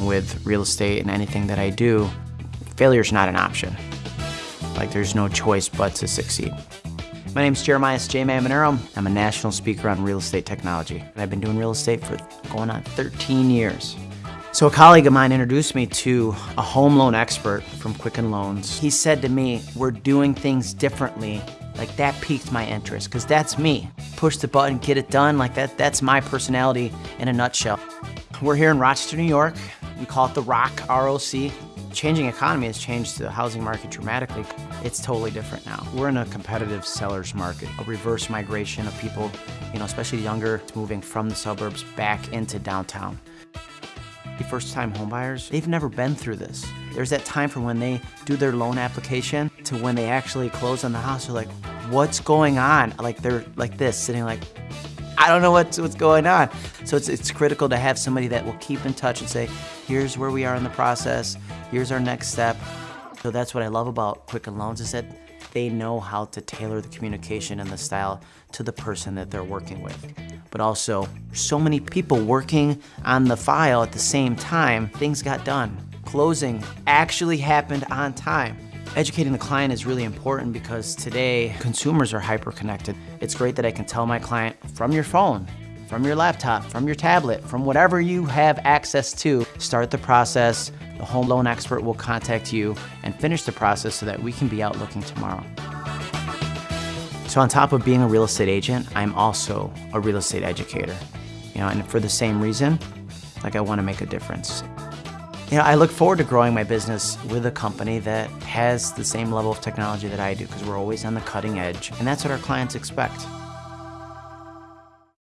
with real estate and anything that I do, failure is not an option. Like there's no choice but to succeed. My name is Jeremiah J. Manero. I'm a national speaker on real estate technology. And I've been doing real estate for going on 13 years. So a colleague of mine introduced me to a home loan expert from Quicken Loans. He said to me, we're doing things differently. Like that piqued my interest, because that's me. Push the button, get it done, like that, that's my personality in a nutshell. We're here in Rochester, New York. We call it the ROC, R-O-C. Changing economy has changed the housing market dramatically. It's totally different now. We're in a competitive seller's market, a reverse migration of people, you know, especially younger, moving from the suburbs back into downtown. The First-time homebuyers, they've never been through this. There's that time from when they do their loan application to when they actually close on the house. They're like, what's going on? Like they're like this, sitting like, I don't know what's, what's going on. So it's, it's critical to have somebody that will keep in touch and say, here's where we are in the process, here's our next step. So that's what I love about Quicken Loans is that they know how to tailor the communication and the style to the person that they're working with. But also, so many people working on the file at the same time, things got done. Closing actually happened on time. Educating the client is really important because today consumers are hyper connected. It's great that I can tell my client from your phone, from your laptop, from your tablet, from whatever you have access to, start the process. The home loan expert will contact you and finish the process so that we can be out looking tomorrow. So on top of being a real estate agent, I'm also a real estate educator. You know, and for the same reason, like I want to make a difference. You know, I look forward to growing my business with a company that has the same level of technology that I do because we're always on the cutting edge, and that's what our clients expect.